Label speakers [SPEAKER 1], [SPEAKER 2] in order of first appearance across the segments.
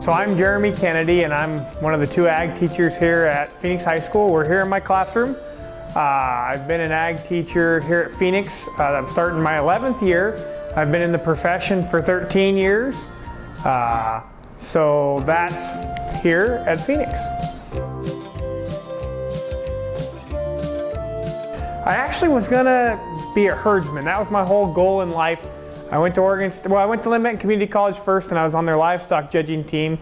[SPEAKER 1] So I'm Jeremy Kennedy and I'm one of the two ag teachers here at Phoenix High School. We're here in my classroom. Uh, I've been an ag teacher here at Phoenix. Uh, I'm starting my 11th year. I've been in the profession for 13 years. Uh, so that's here at Phoenix. I actually was gonna be a herdsman. That was my whole goal in life. I went to Oregon, well I went to Benton Community College first and I was on their livestock judging team.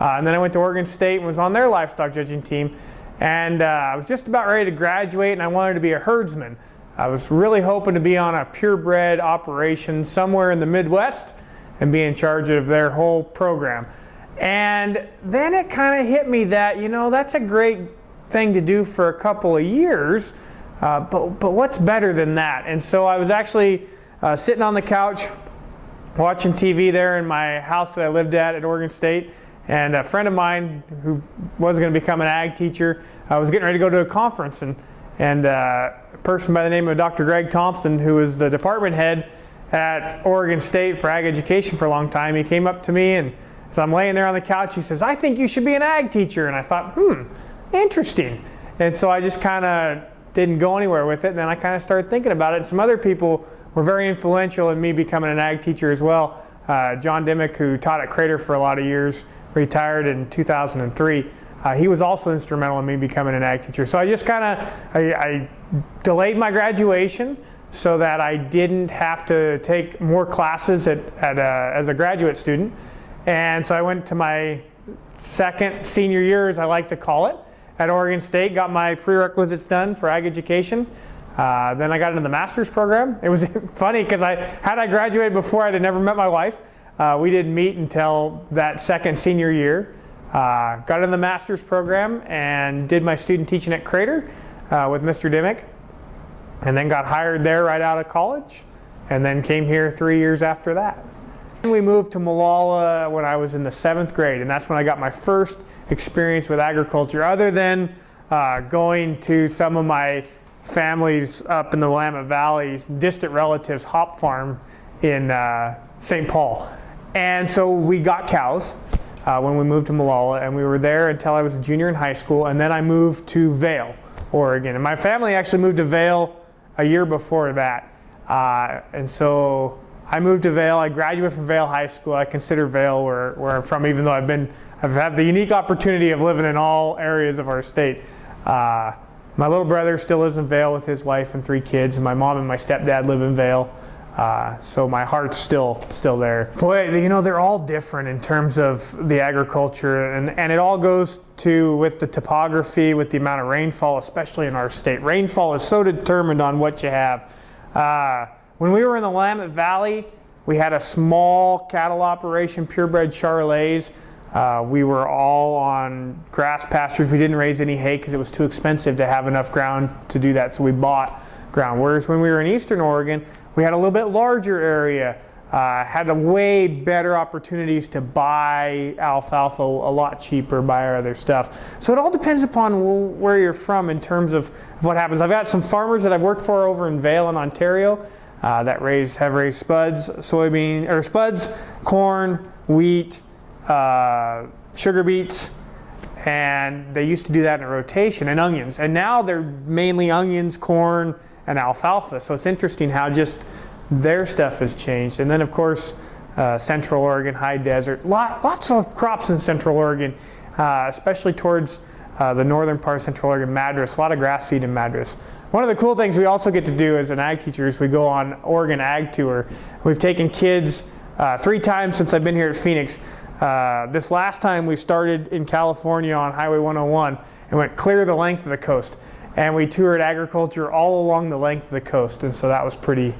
[SPEAKER 1] Uh, and then I went to Oregon State and was on their livestock judging team. And uh, I was just about ready to graduate and I wanted to be a herdsman. I was really hoping to be on a purebred operation somewhere in the Midwest and be in charge of their whole program. And then it kind of hit me that, you know, that's a great thing to do for a couple of years, uh, but, but what's better than that? And so I was actually uh, sitting on the couch watching TV there in my house that I lived at at Oregon State. And a friend of mine who was going to become an ag teacher uh, was getting ready to go to a conference. And, and uh, a person by the name of Dr. Greg Thompson, who was the department head at Oregon State for ag education for a long time, he came up to me and as I'm laying there on the couch, he says, I think you should be an ag teacher. And I thought, hmm, interesting. And so I just kind of didn't go anywhere with it. And then I kind of started thinking about it. And some other people were very influential in me becoming an ag teacher as well. Uh, John Dimmick, who taught at Crater for a lot of years, retired in 2003. Uh, he was also instrumental in me becoming an ag teacher. So I just kind of, I, I, delayed my graduation so that I didn't have to take more classes at, at a, as a graduate student. And so I went to my second senior year, as I like to call it, at Oregon State, got my prerequisites done for ag education. Uh, then I got into the master's program. It was funny because I had I graduated before I'd never met my wife. Uh, we didn't meet until that second senior year. Uh, got in the master's program and did my student teaching at Crater uh, with Mr. Dimmick. And then got hired there right out of college. And then came here three years after that. Then we moved to Molalla when I was in the seventh grade, and that's when I got my first experience with agriculture, other than uh, going to some of my families up in the Willamette Valley, distant relatives' hop farm in uh, St. Paul. And so we got cows uh, when we moved to Molalla and we were there until I was a junior in high school, and then I moved to Vale, Oregon. And my family actually moved to Vale a year before that. Uh, and so I moved to Vale. I graduated from Vale High School. I consider Vale where, where I'm from, even though I've been I've had the unique opportunity of living in all areas of our state. Uh, my little brother still lives in Vale with his wife and three kids. And my mom and my stepdad live in Vale. Uh, so my heart's still still there. Boy, you know, they're all different in terms of the agriculture and, and it all goes to with the topography, with the amount of rainfall, especially in our state. Rainfall is so determined on what you have. Uh, when we were in the Willamette Valley, we had a small cattle operation, purebred Charolais. Uh, we were all on grass pastures. We didn't raise any hay because it was too expensive to have enough ground to do that, so we bought ground. Whereas when we were in eastern Oregon, we had a little bit larger area, uh, had a way better opportunities to buy alfalfa a lot cheaper, buy our other stuff. So it all depends upon where you're from in terms of, what happens. I've got some farmers that I've worked for over in Vale in Ontario uh, that raise have raised spuds, soybean or spuds, corn, wheat, uh, sugar beets, and they used to do that in a rotation, and onions. And now they're mainly onions, corn, and alfalfa. So it's interesting how just their stuff has changed. And then of course, uh, Central Oregon, high desert, lot, lots of crops in Central Oregon, uh, especially towards uh, the northern part of Central Oregon, Madras, a lot of grass seed in Madras. One of the cool things we also get to do as an ag teacher is we go on Oregon Ag Tour. We've taken kids uh, three times since I've been here at Phoenix uh, this last time we started in California on Highway 101 and went clear the length of the coast. And we toured agriculture all along the length of the coast. And so that was pretty,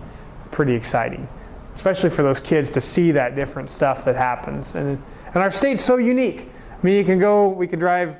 [SPEAKER 1] pretty exciting, especially for those kids to see that different stuff that happens. And, and our state's so unique. I mean, you can go, we can drive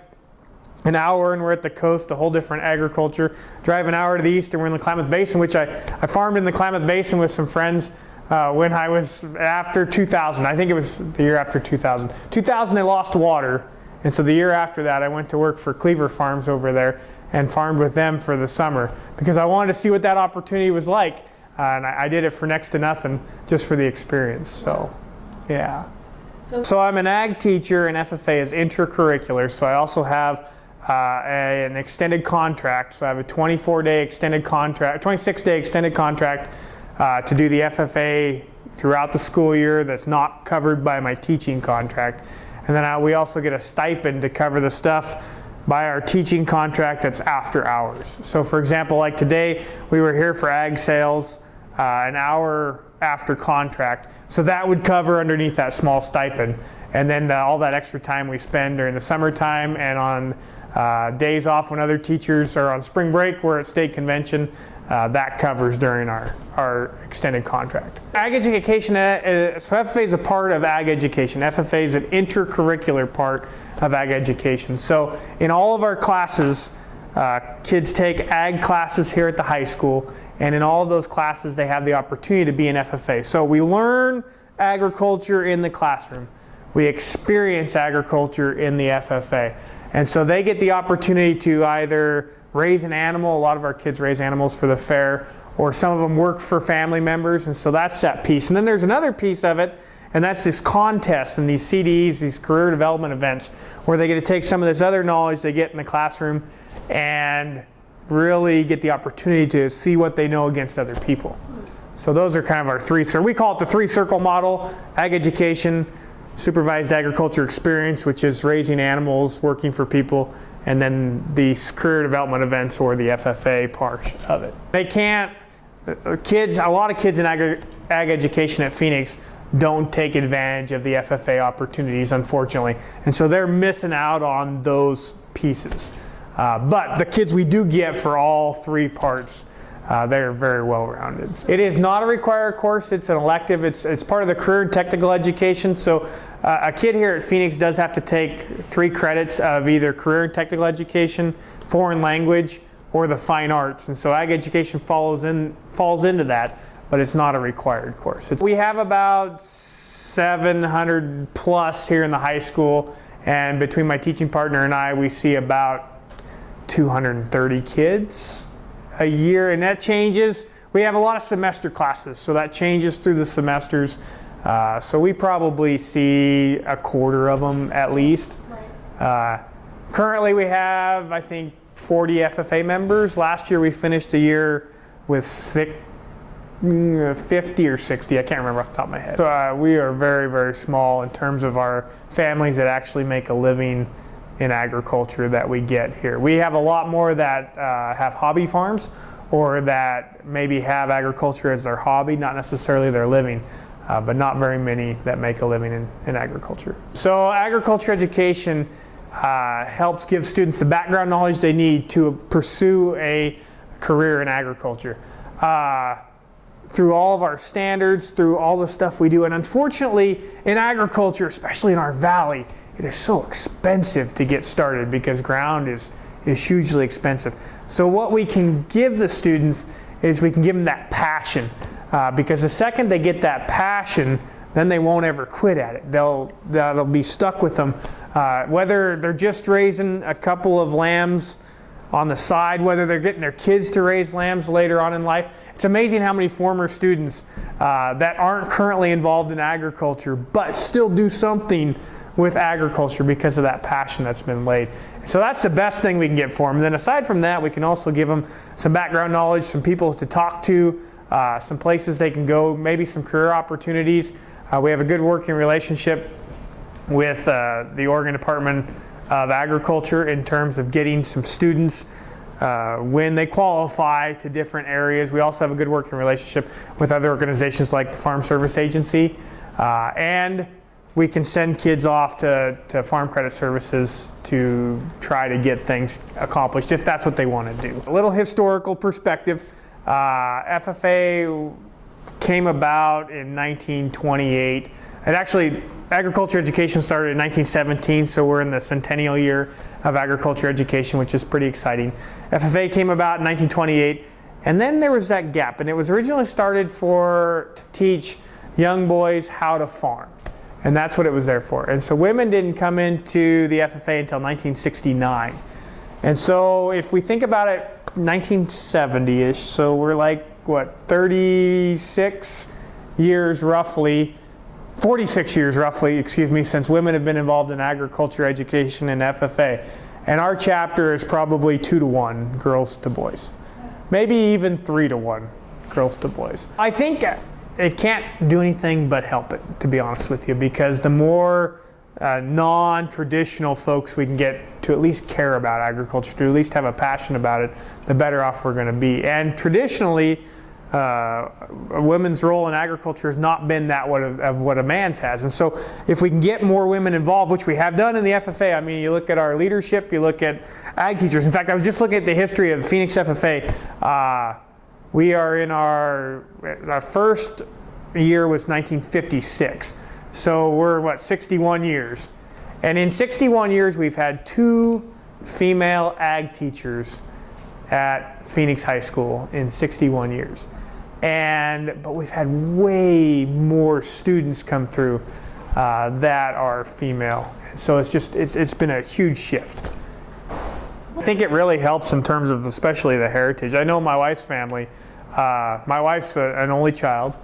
[SPEAKER 1] an hour and we're at the coast, a whole different agriculture. Drive an hour to the east and we're in the Klamath Basin, which I, I farmed in the Klamath Basin with some friends uh, when I was after 2000. I think it was the year after 2000. 2000 they lost water, and so the year after that I went to work for Cleaver Farms over there and farmed with them for the summer because I wanted to see what that opportunity was like. Uh, and I, I, did it for next to nothing just for the experience. So, yeah. So, so I'm an ag teacher and FFA is intracurricular. So I also have uh, a, an extended contract. So I have a 24 day extended contract, 26 day extended contract uh, to do the FFA throughout the school year that's not covered by my teaching contract. And then I, we also get a stipend to cover the stuff by our teaching contract that's after hours. So for example, like today, we were here for ag sales uh, an hour after contract. So that would cover underneath that small stipend. And then the, all that extra time we spend during the summertime and on uh, days off when other teachers are on spring break, we're at state convention, uh, that covers during our, our extended contract. Ag education, uh, so FFA is a part of ag education. FFA is an intercurricular part of ag education. So in all of our classes, uh, kids take ag classes here at the high school, and in all of those classes they have the opportunity to be in FFA. So we learn agriculture in the classroom. We experience agriculture in the FFA. And so they get the opportunity to either raise an animal. A lot of our kids raise animals for the fair, or some of them work for family members, and so that's that piece. And then there's another piece of it, and that's this contest and these CDEs, these career development events, where they get to take some of this other knowledge they get in the classroom and really get the opportunity to see what they know against other people. So those are kind of our three, so we call it the three circle model, ag education, supervised agriculture experience, which is raising animals, working for people, and then the career development events or the FFA part of it. They can't, uh, kids, a lot of kids in ag, ag education at Phoenix don't take advantage of the FFA opportunities, unfortunately. And so they're missing out on those pieces. Uh, but the kids we do get for all three parts, uh, they're very well rounded. It is not a required course, it's an elective, it's, it's part of the career and technical education. So uh, a kid here at Phoenix does have to take three credits of either career and technical education, foreign language, or the fine arts. And so ag education follows in, falls into that, but it's not a required course. It's, we have about 700 plus here in the high school, and between my teaching partner and I, we see about 230 kids a year, and that changes. We have a lot of semester classes, so that changes through the semesters. Uh, so we probably see a quarter of them at least. Right. Uh, currently we have, I think, 40 FFA members. Last year we finished a year with six, mm, 50 or 60, I can't remember off the top of my head. So uh, we are very, very small in terms of our families that actually make a living in agriculture that we get here. We have a lot more that uh, have hobby farms or that maybe have agriculture as their hobby, not necessarily their living uh, but not very many that make a living in, in agriculture. So agriculture education uh, helps give students the background knowledge they need to pursue a career in agriculture. Uh, through all of our standards, through all the stuff we do. And unfortunately, in agriculture, especially in our valley, it is so expensive to get started because ground is, is hugely expensive. So what we can give the students is we can give them that passion. Uh, because the second they get that passion, then they won't ever quit at it. They'll, that'll be stuck with them. Uh, whether they're just raising a couple of lambs on the side, whether they're getting their kids to raise lambs later on in life. It's amazing how many former students uh, that aren't currently involved in agriculture but still do something with agriculture because of that passion that's been laid. So that's the best thing we can get for them. And then aside from that, we can also give them some background knowledge, some people to talk to, uh, some places they can go, maybe some career opportunities. Uh, we have a good working relationship with uh, the Oregon Department of Agriculture in terms of getting some students uh, when they qualify to different areas. We also have a good working relationship with other organizations like the Farm Service Agency. Uh, and we can send kids off to, to Farm Credit Services to try to get things accomplished if that's what they want to do. A little historical perspective. Uh, FFA came about in 1928. It actually, agriculture education started in 1917, so we're in the centennial year of agriculture education, which is pretty exciting. FFA came about in 1928, And then there was that gap, and it was originally started for to teach young boys how to farm. And that's what it was there for. And so women didn't come into the FFA until 1969. And so if we think about it, 1970-ish, so we're like, what, 36 years roughly, 46 years roughly, excuse me, since women have been involved in agriculture education and FFA. And our chapter is probably two to one, girls to boys. Maybe even three to one, girls to boys. I think it can't do anything but help it, to be honest with you, because the more uh, non-traditional folks we can get to at least care about agriculture, to at least have a passion about it, the better off we're going to be. And traditionally, uh, a women's role in agriculture has not been that what of, of, what a man's has. And so if we can get more women involved, which we have done in the FFA, I mean, you look at our leadership, you look at ag teachers. In fact, I was just looking at the history of Phoenix FFA. Uh, we are in our, our first year was 1956. So we're, what, 61 years. And in 61 years, we've had two female ag teachers at Phoenix High School in 61 years. And, but we've had way more students come through uh, that are female. So it's just, it's, it's been a huge shift. I think it really helps in terms of especially the heritage. I know my wife's family, uh, my wife's a, an only child,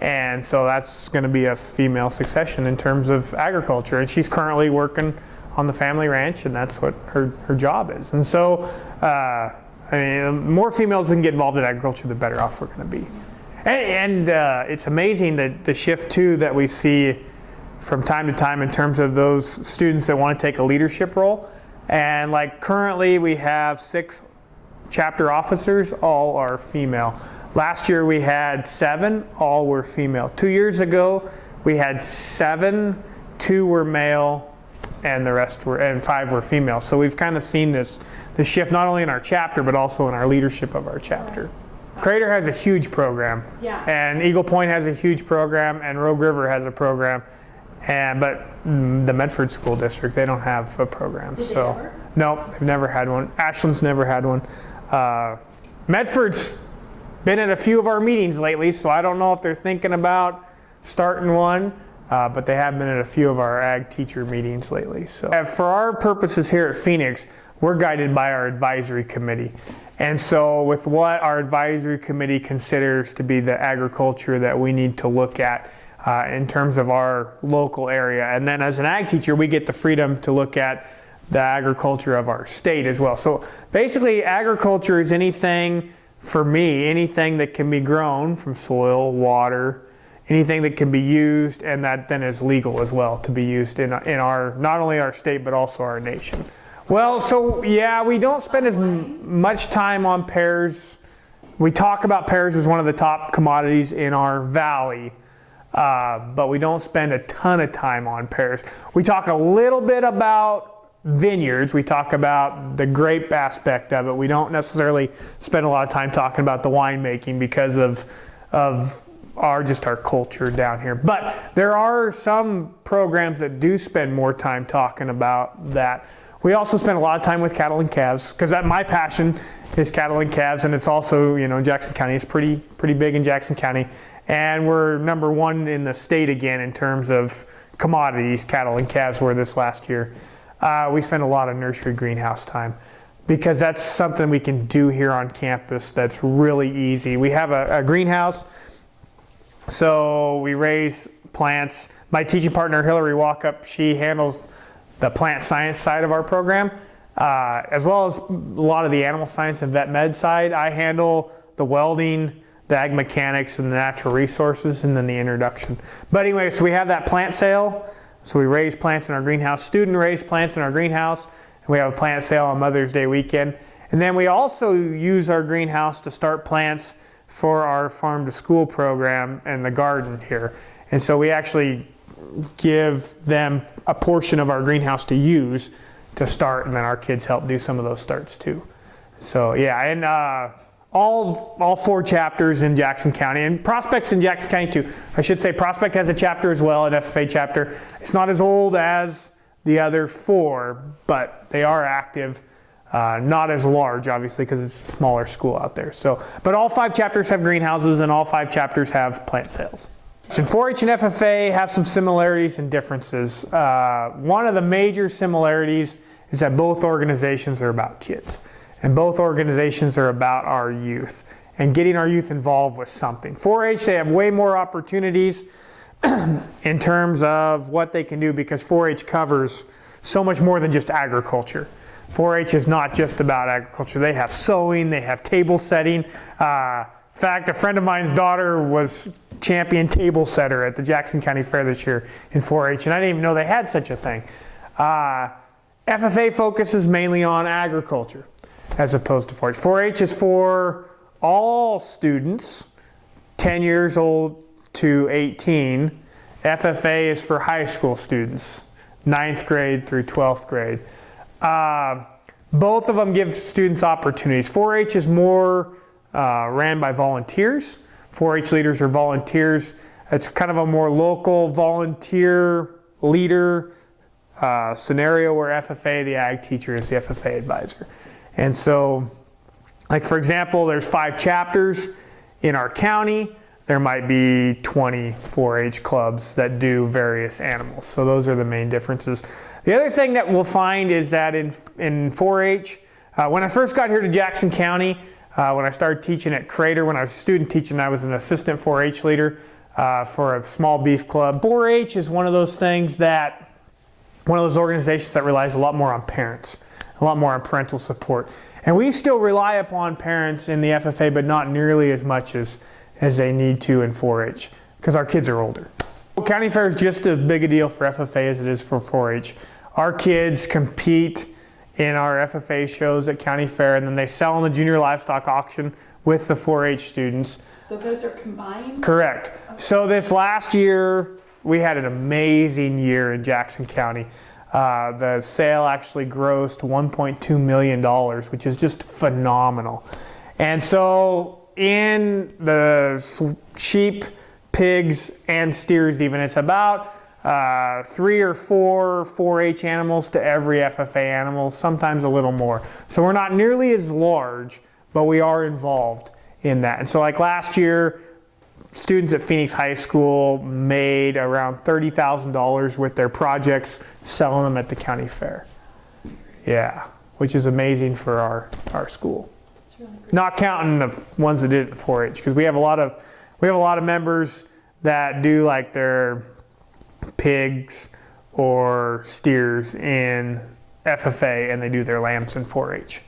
[SPEAKER 1] and so that's going to be a female succession in terms of agriculture. And she's currently working on the family ranch, and that's what her, her job is. And so, uh, I mean, the more females we can get involved in agriculture, the better off we're going to be. And, and uh, it's amazing that the shift too that we see from time to time in terms of those students that want to take a leadership role. And like currently we have six chapter officers, all are female. Last year we had seven, all were female. Two years ago we had seven, two were male, and the rest were, and five were female. So we've kind of seen this, this shift not only in our chapter, but also in our leadership of our chapter. Crater has a huge program.
[SPEAKER 2] Yeah.
[SPEAKER 1] And Eagle Point has a huge program, and Rogue River has a program. And but the Medford School District, they don't have a program.
[SPEAKER 2] Did
[SPEAKER 1] so no, they've never had one. Ashland's never had one. Uh, Medford's been at a few of our meetings lately, so I don't know if they're thinking about starting one, uh, but they have been at a few of our ag teacher meetings lately. So uh, for our purposes here at Phoenix, we're guided by our advisory committee. And so with what our advisory committee considers to be the agriculture that we need to look at uh, in terms of our local area. And then as an ag teacher, we get the freedom to look at the agriculture of our state as well. So basically agriculture is anything for me, anything that can be grown from soil, water, anything that can be used and that then is legal as well to be used in, in our, not only our state, but also our nation. Well, so yeah, we don't spend as much time on pears. We talk about pears as one of the top commodities in our valley, uh, but we don't spend a ton of time on pears. We talk a little bit about vineyards, we talk about the grape aspect of it. We don't necessarily spend a lot of time talking about the winemaking because of, of our just our culture down here. But there are some programs that do spend more time talking about that. We also spend a lot of time with cattle and calves because my passion is cattle and calves, and it's also you know Jackson County is pretty pretty big in Jackson County, and we're number one in the state again in terms of commodities. Cattle and calves were this last year uh, we spend a lot of nursery greenhouse time because that's something we can do here on campus that's really easy. We have a, a greenhouse, so we raise plants. My teaching partner, Hillary Walkup, she handles the plant science side of our program, uh, as well as a lot of the animal science and vet med side. I handle the welding, the ag mechanics, and the natural resources, and then the introduction. But anyway, so we have that plant sale. So we raise plants in our greenhouse, student raise plants in our greenhouse, and we have a plant sale on Mother's Day weekend. And then we also use our greenhouse to start plants for our farm to school program and the garden here. And so we actually give them a portion of our greenhouse to use to start and then our kids help do some of those starts too. So yeah, and uh, all, all four chapters in Jackson County, and Prospect's in Jackson County too. I should say Prospect has a chapter as well, an FFA chapter. It's not as old as the other four, but they are active. Uh, not as large, obviously, because it's a smaller school out there. So, but all five chapters have greenhouses, and all five chapters have plant sales. And 4-H and FFA have some similarities and differences. Uh, one of the major similarities is that both organizations are about kids, and both organizations are about our youth and getting our youth involved with something. 4-H, they have way more opportunities in terms of what they can do because 4-H covers so much more than just agriculture. 4-H is not just about agriculture. They have sewing, they have table setting. Uh, in fact, a friend of mine's daughter was champion table setter at the Jackson County Fair this year in 4-H, and I didn't even know they had such a thing. Uh, FFA focuses mainly on agriculture as opposed to 4-H. 4-H is for all students 10 years old to 18. FFA is for high school students, 9th grade through 12th grade. Uh, both of them give students opportunities. 4-H is more uh, ran by volunteers. 4-H leaders are volunteers. It's kind of a more local volunteer leader uh, scenario where FFA, the ag teacher, is the FFA advisor. And so, like for example, there's five chapters in our county. There might be 20 4-H clubs that do various animals. So those are the main differences. The other thing that we'll find is that in, in 4-H, uh, when I first got here to Jackson County, uh, when I started teaching at Crater, when I was student teaching, I was an assistant 4-H leader uh, for a small beef club. 4-H is one of those things that, one of those organizations that relies a lot more on parents, a lot more on parental support. And we still rely upon parents in the FFA, but not nearly as much as, as they need to in 4-H, because our kids are older. County Fair is just as big a deal for FFA as it is for 4-H. Our kids compete in our FFA shows at County Fair and then they sell in the junior livestock auction with the 4-H students.
[SPEAKER 2] So those are combined?
[SPEAKER 1] Correct. So this last year, we had an amazing year in Jackson County. Uh, the sale actually grossed $1.2 million, which is just phenomenal. And so in the sheep, pigs, and steers even, it's about uh, three or four 4-H animals to every FFA animal, sometimes a little more. So we're not nearly as large, but we are involved in that. And so like last year, students at Phoenix High School made around $30,000 with their projects, selling them at the county fair. Yeah, which is amazing for our, our school.
[SPEAKER 2] Really
[SPEAKER 1] Not counting the ones that did it 4-H, because we have a lot of we have a lot of members that do like their pigs or steers in FFA and they do their lambs in 4-H.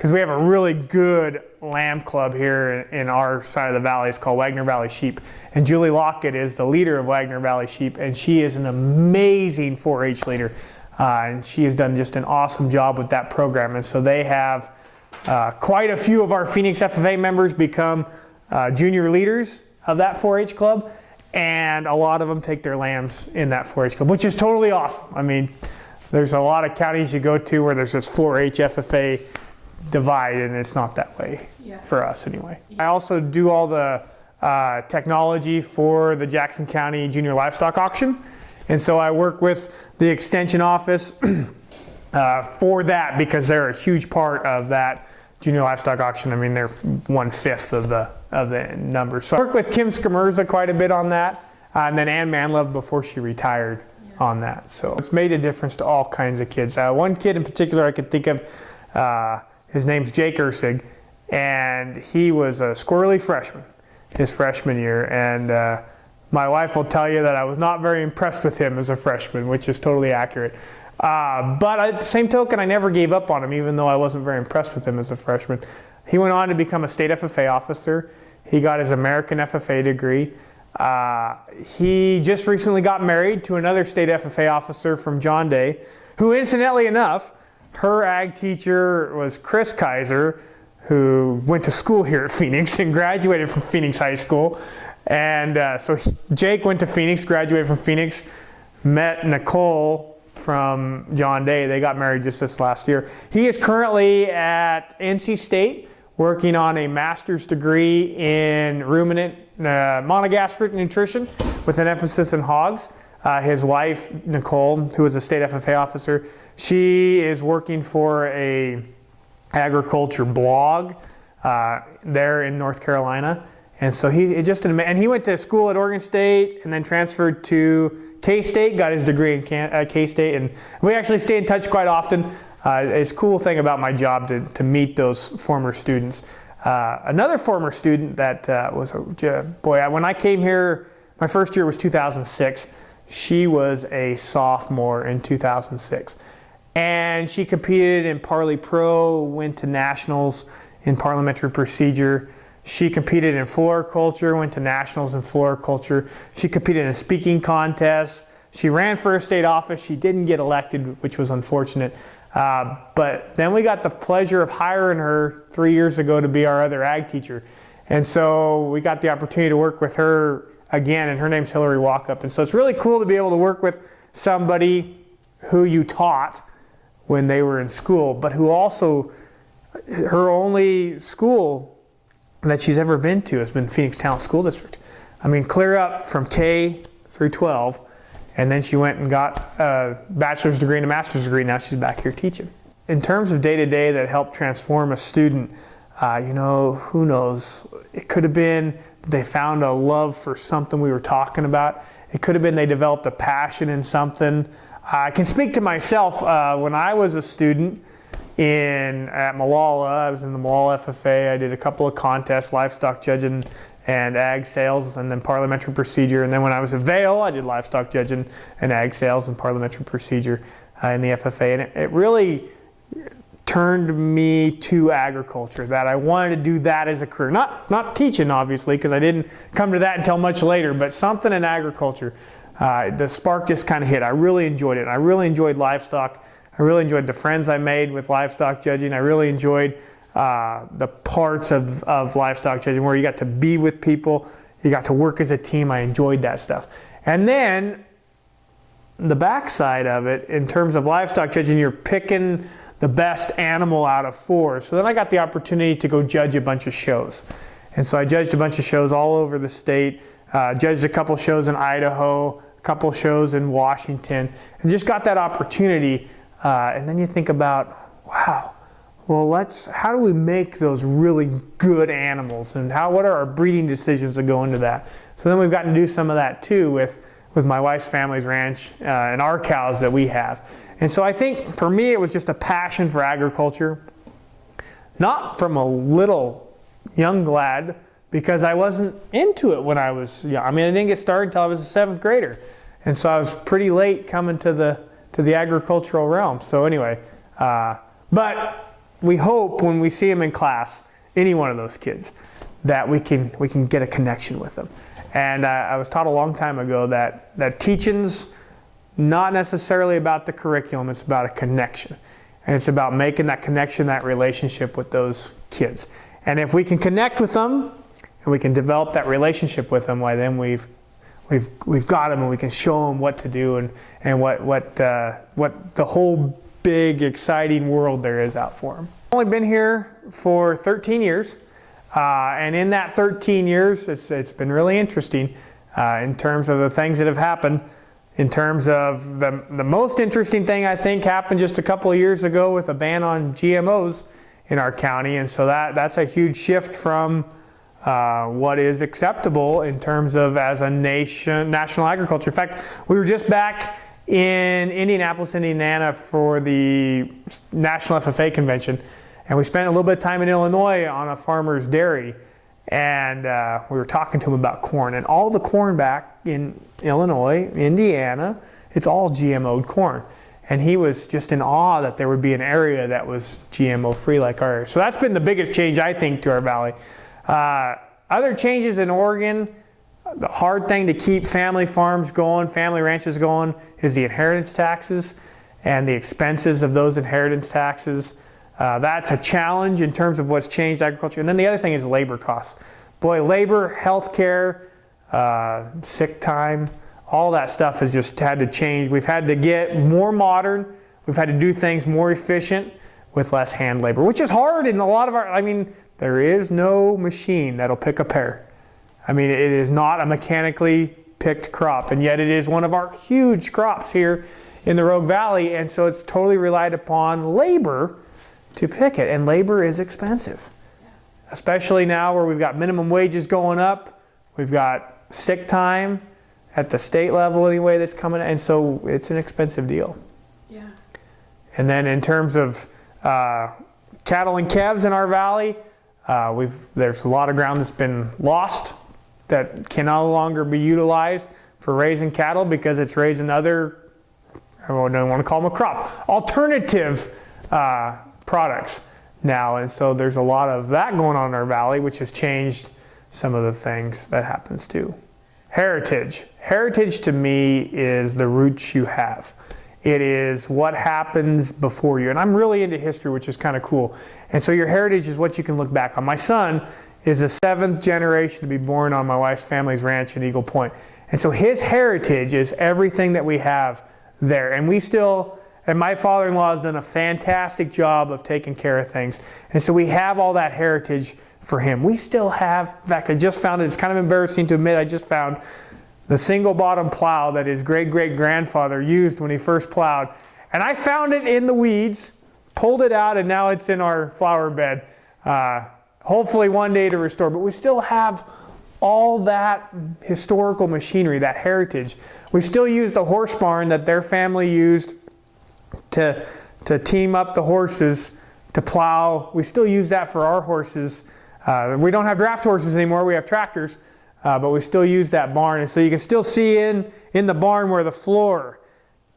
[SPEAKER 1] Because we have a really good lamb club here in our side of the valley. It's called Wagner Valley Sheep. And Julie Lockett is the leader of Wagner Valley Sheep and she is an amazing 4-H leader. Uh, and she has done just an awesome job with that program. And so they have uh, quite a few of our Phoenix FFA members become uh, junior leaders of that 4-H club and a lot of them take their lambs in that 4-H club, which is totally awesome. I mean, there's a lot of counties you go to where there's this 4-H FFA divide, and it's not that way
[SPEAKER 2] Yeah.
[SPEAKER 1] for us anyway. I also do all the uh, technology for the Jackson County Junior Livestock Auction, and so I work with the Extension Office uh, for that because they're a huge part of that junior livestock auction. I mean, they're one fifth of the of the numbers. So I work with Kim Skamerza quite a bit on that, uh, and then Ann Manlove before she retired on that. So it's made a difference to all kinds of kids. Uh, one kid in particular I could think of, uh, his name's Jake Ursig, and he was a squirrely freshman his freshman year, and. Uh, my wife will tell you that I was not very impressed with him as a freshman, which is totally accurate. Uh, but at the same token, I never gave up on him, even though I wasn't very impressed with him as a freshman. He went on to become a state FFA officer. He got his American FFA degree. Uh, he just recently got married to another state FFA officer from John Day, who incidentally enough, her ag teacher was Chris Kaiser, who went to school here at Phoenix and graduated from Phoenix High School. And uh, so he, Jake went to Phoenix, graduated from Phoenix, met Nicole from John Day. They got married just this last year. He is currently at NC State working on a master's degree in ruminant uh, monogastric nutrition with an emphasis in hogs. Uh, his wife, Nicole, who is a state FFA officer, she is working for a agriculture blog uh, there in North Carolina. And so he just and he went to school at Oregon State and then transferred to K State, got his degree in uh, K State, and we actually stay in touch quite often. Uh, it's a cool thing about my job to, to meet those former students. Uh, another former student that uh, was, a, boy, when I came here, my first year was 2006. She was a sophomore in 2006. And she competed in Parli Pro, went to nationals in parliamentary procedure. She competed in floriculture, went to nationals in floriculture. She competed in a speaking contest. She ran for a state office. She didn't get elected, which was unfortunate. Uh, but then we got the pleasure of hiring her three years ago to be our other ag teacher. And so we got the opportunity to work with her again, and her name's Hillary Walkup. And so it's really cool to be able to work with somebody who you taught when they were in school, but who also, her only school that she's ever been to has been Phoenix-Talent School District. I mean, clear up from K through 12 and then she went and got a bachelor's degree and a master's degree. Now she's back here teaching. In terms of day to day that helped transform a student, uh, you know, who knows? It could have been they found a love for something we were talking about. It could have been they developed a passion in something. I can speak to myself. Uh, when I was a student in at Molalla, I was in the Molalla FFA. I did a couple of contests, livestock judging and ag sales and then parliamentary procedure. And then when I was at Vale, I did livestock judging and ag sales and parliamentary procedure uh, in the FFA. And it, it, really turned me to agriculture, that I wanted to do that as a career. Not, not teaching, obviously, because I didn't come to that until much later, but something in agriculture. Uh, the spark just kind of hit. I really enjoyed it. I really enjoyed livestock. I really enjoyed the friends I made with livestock judging. I really enjoyed uh, the parts of, of livestock judging where you got to be with people, you got to work as a team. I enjoyed that stuff. And then the backside of it, in terms of livestock judging, you're picking the best animal out of four. So then I got the opportunity to go judge a bunch of shows. And so I judged a bunch of shows all over the state, uh, judged a couple shows in Idaho, couple shows in Washington, and just got that opportunity. Uh, and then you think about, wow, well, let's, how do we make those really good animals and how, what are our breeding decisions that go into that? So then we've gotten to do some of that too with, with my wife's family's ranch uh, and our cows that we have. And so I think for me, it was just a passion for agriculture, not from a little young lad, because I wasn't into it when I was young. I mean, I didn't get started until I was a seventh grader. And so I was pretty late coming to the, to the agricultural realm. So anyway, uh, but we hope when we see them in class, any one of those kids, that we can, we can get a connection with them. And I was taught a long time ago that, that teaching's not necessarily about the curriculum, it's about a connection. And it's about making that connection, that relationship with those kids. And if we can connect with them and we can develop that relationship with them, why then we've, we've, we've got them and we can show them what to do and, and what, what, uh, what the whole big, exciting world there is out for them. I've only been here for 13 years, uh, and in that 13 years, it's, it's been really interesting uh, in terms of the things that have happened. In terms of the, the most interesting thing I think happened just a couple of years ago with a ban on GMOs in our county, and so that, that's a huge shift from uh, what is acceptable in terms of as a nation, national agriculture. In fact, we were just back in Indianapolis, Indiana for the National FFA Convention. And we spent a little bit of time in Illinois on a farmer's dairy. And uh, we were talking to him about corn. And all the corn back in Illinois, Indiana, it's all GMO'd corn. And he was just in awe that there would be an area that was GMO free like ours. So that's been the biggest change, I think, to our valley. Uh, other changes in Oregon, the hard thing to keep family farms going, family ranches going, is the inheritance taxes and the expenses of those inheritance taxes. Uh, that's a challenge in terms of what's changed agriculture. And then the other thing is labor costs. Boy, labor, healthcare, uh, sick time, all that stuff has just had to change. We've had to get more modern. We've had to do things more efficient with less hand labor, which is hard in a lot of our, I mean, there is no machine that'll pick a pear. I mean, it is not a mechanically picked crop, and yet it is one of our huge crops here in the Rogue Valley, and so it's totally relied upon labor to pick it. And labor is expensive, especially now where we've got minimum wages going up, we've got sick time at the state level anyway that's coming, and so it's an expensive deal.
[SPEAKER 2] Yeah.
[SPEAKER 1] And then in terms of uh, cattle and calves in our valley, uh, we've there's a lot of ground that's been lost that can no longer be utilized for raising cattle because it's raising other, I don't want to call them a crop, alternative uh, products now. And so there's a lot of that going on in our valley, which has changed some of the things that happens too. Heritage. Heritage to me is the roots you have. It is what happens before you. And I'm really into history, which is kind of cool. And so your heritage is what you can look back on. My son is the seventh generation to be born on my wife's family's ranch in Eagle Point. And so his heritage is everything that we have there. And we still, and my father in law has done a fantastic job of taking care of things. And so we have all that heritage for him. We still have, in fact, I just found it, it's kind of embarrassing to admit, I just found the single bottom plow that his great great grandfather used when he first plowed. And I found it in the weeds, pulled it out, and now it's in our flower bed. Uh, hopefully one day to restore. But we still have all that historical machinery, that heritage. We still use the horse barn that their family used to, to team up the horses to plow. We still use that for our horses. Uh, we don't have draft horses anymore, we have tractors. Uh, but we still use that barn. And so you can still see in, in the barn where the floor,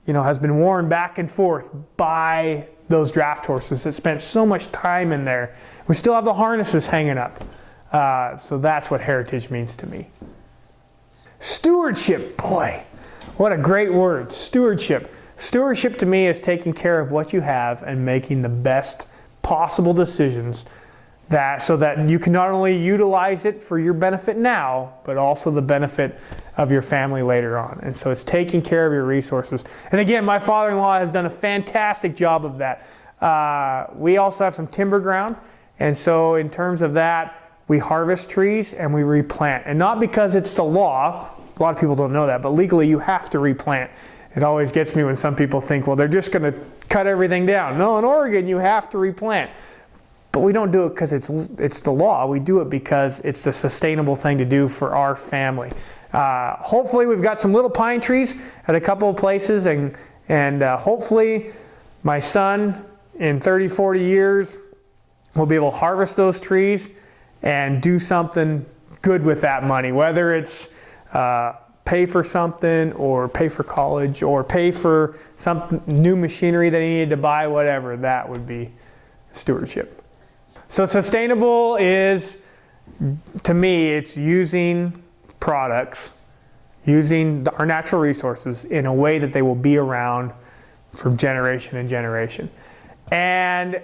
[SPEAKER 1] you know, has been worn back and forth by those draft horses that spent so much time in there. We still have the harnesses hanging up. Uh, so that's what heritage means to me. Stewardship, boy, what a great word. Stewardship. Stewardship to me is taking care of what you have and making the best possible decisions that so that you can not only utilize it for your benefit now, but also the benefit of your family later on. And so it's taking care of your resources. And again, my father-in-law has done a fantastic job of that. Uh, we also have some timber ground. And so in terms of that, we harvest trees and we replant. And not because it's the law, a lot of people don't know that, but legally you have to replant. It always gets me when some people think, well, they're just going to cut everything down. No, in Oregon, you have to replant. But we don't do it because it's, it's the law. We do it because it's the sustainable thing to do for our family. Uh, hopefully we've got some little pine trees at a couple of places and, and uh, hopefully my son in 30, 40 years will be able to harvest those trees and do something good with that money, whether it's uh, pay for something or pay for college or pay for some new machinery that he needed to buy, whatever, that would be stewardship. So sustainable is, to me, it's using products, using our natural resources in a way that they will be around for generation and generation. And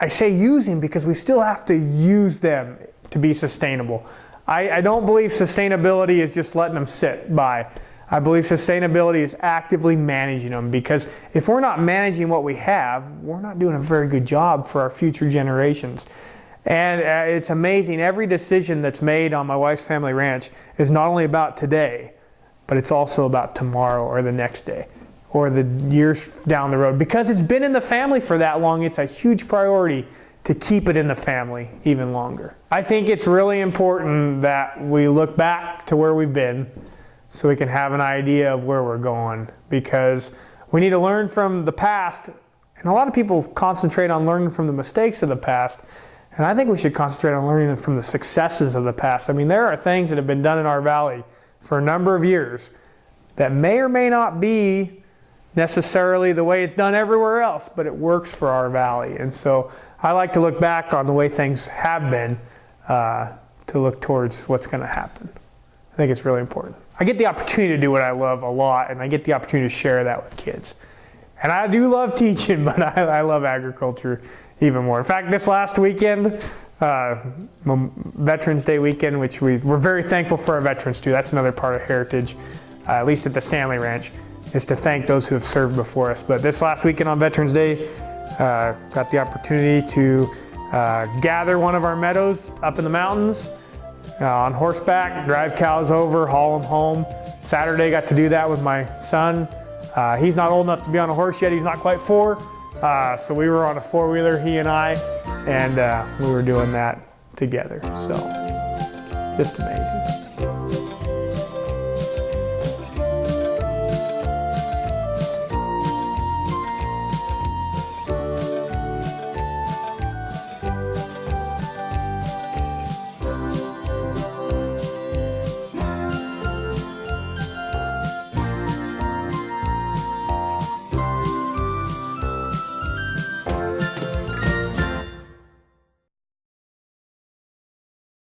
[SPEAKER 1] I say using because we still have to use them to be sustainable. I, I don't believe sustainability is just letting them sit by. I believe sustainability is actively managing them because if we're not managing what we have, we're not doing a very good job for our future generations. And uh, it's amazing, every decision that's made on my wife's family ranch is not only about today, but it's also about tomorrow or the next day or the years down the road. Because it's been in the family for that long, it's a huge priority to keep it in the family even longer. I think it's really important that we look back to where we've been so we can have an idea of where we're going because we need to learn from the past and a lot of people concentrate on learning from the mistakes of the past and I think we should concentrate on learning from the successes of the past. I mean there are things that have been done in our valley for a number of years that may or may not be necessarily the way it's done everywhere else, but it works for our valley. And so I like to look back on the way things have been uh, to look towards what's going to happen. I think it's really important. I get the opportunity to do what I love a lot, and I get the opportunity to share that with kids. And I do love teaching, but I, I love agriculture even more. In fact, this last weekend, uh, Veterans Day weekend, which we, we're very thankful for our veterans too. That's another part of heritage, uh, at least at the Stanley Ranch, is to thank those who have served before us. But this last weekend on Veterans Day, uh, got the opportunity to uh, gather one of our meadows up in the mountains uh, on horseback, drive cows over, haul them home. Saturday got to do that with my son. Uh, he's not old enough to be on a horse yet, he's not quite four, Uh, so we were on a four wheeler, he and I, and uh, we were doing that together. So just amazing.